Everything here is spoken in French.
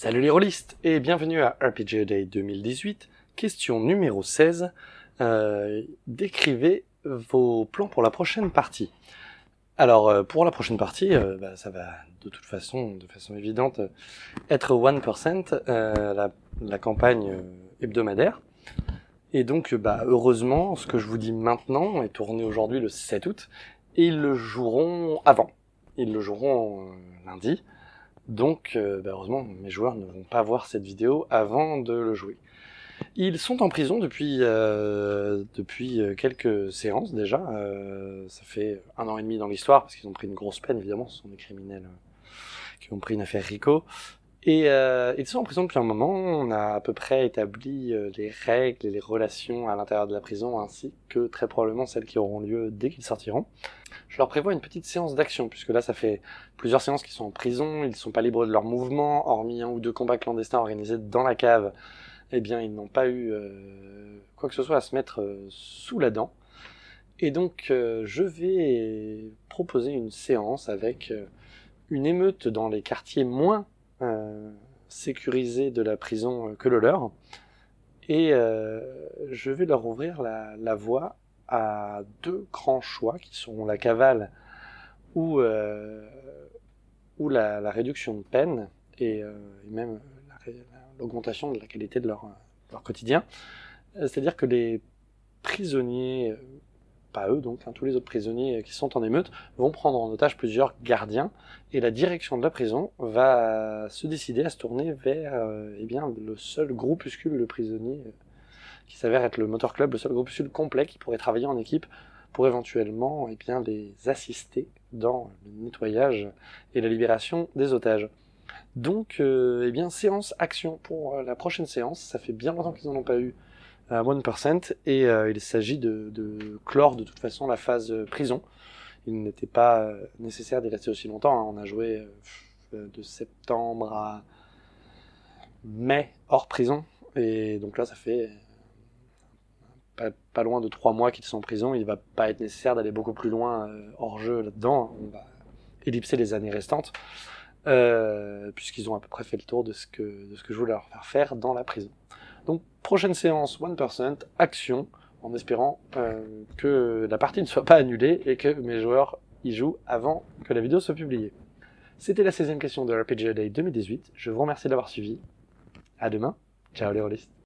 Salut les rôlistes et bienvenue à RPG Day 2018, question numéro 16. Euh, décrivez vos plans pour la prochaine partie. Alors euh, pour la prochaine partie, euh, bah, ça va de toute façon, de façon évidente, être 1%, la, la, campagne hebdomadaire. Et donc bah, heureusement, ce que je vous dis maintenant est tourné aujourd'hui le 7 août, et ils le joueront avant. Ils le joueront lundi. Donc, euh, bah, heureusement, mes joueurs ne vont pas voir cette vidéo avant de le jouer. Ils sont en prison depuis, euh, depuis euh, quelques séances déjà. ça fait un an et demi dans l'histoire, parce qu'ils ont pris une grosse peine, évidemment. Ce sont des criminels qui ont pris une affaire RICO. Et euh, ils sont en prison depuis un moment, on a à peu près établi euh, les règles et les relations à l'intérieur de la prison, ainsi que très probablement celles qui auront lieu dès qu'ils sortiront. Je leur prévois une petite séance d'action, puisque là ça fait plusieurs séances qu'ils sont en prison, ils ne sont pas libres de leurs mouvements, hormis un ou deux combats clandestins organisés dans la cave, eh bien ils n'ont pas eu euh, quoi que ce soit à se mettre euh, sous la dent. Et donc je vais proposer une séance avec une émeute dans les quartiers moins euh, sécurisé de la prison que le leur. Et euh, je vais leur ouvrir la, voie à deux grands choix qui seront la cavale ou, euh, la, réduction de peine et, même l'augmentation de la qualité de leur, leur quotidien. C'est-à-dire que les prisonniers pas eux donc, hein, tous les autres prisonniers qui sont en émeute, vont prendre en otage plusieurs gardiens, et la direction de la prison va se décider à se tourner vers euh, eh bien, le seul groupuscule de prisonniers euh, qui s'avère être le motor club, le seul groupuscule complet qui pourrait travailler en équipe pour éventuellement eh bien, les assister dans le nettoyage et la libération des otages. Donc, euh, eh bien, séance action pour la prochaine séance, ça fait bien longtemps qu'ils n'en ont pas eu à 1%, et euh, il s'agit de, clore de toute façon la phase euh, prison. Il n'était pas euh, nécessaire d'y rester aussi longtemps, hein. on a joué de septembre à mai hors prison, et donc là ça fait pas, loin de trois mois qu'ils sont en prison, il va pas être nécessaire d'aller beaucoup plus loin hors jeu là-dedans, on va ellipser les années restantes, puisqu'ils ont à peu près fait le tour de ce que je voulais leur faire faire dans la prison. Donc prochaine séance 1%, action, en espérant euh, que la partie ne soit pas annulée et que mes joueurs y jouent avant que la vidéo soit publiée. C'était la 16e question de RPG Day 2018, je vous remercie d'avoir suivi, à demain, ciao les rôlistes